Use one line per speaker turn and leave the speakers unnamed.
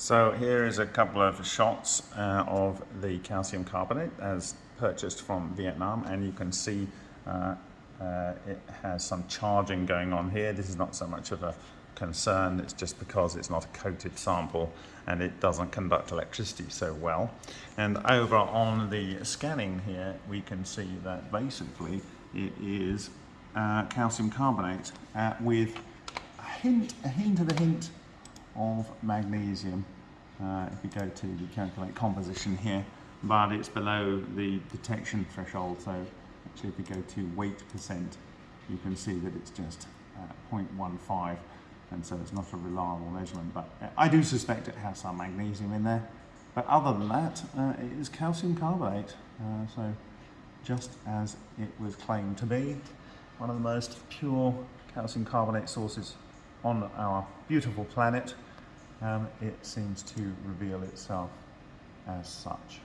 So here is a couple of shots uh, of the calcium carbonate as purchased from Vietnam and you can see uh, uh, it has some charging going on here. This is not so much of a concern, it's just because it's not a coated sample and it doesn't conduct electricity so well. And over on the scanning here we can see that basically it is uh, calcium carbonate uh, with a hint, a hint of a hint of magnesium. Uh, if we go to the calculate composition here but it's below the detection threshold. So actually if we go to weight percent you can see that it's just uh, 0.15 and so it's not a reliable measurement but I do suspect it has some magnesium in there. But other than that uh, it is calcium carbonate. Uh, so just as it was claimed to be one of the most pure calcium carbonate sources on our beautiful planet um, it seems to reveal itself as such.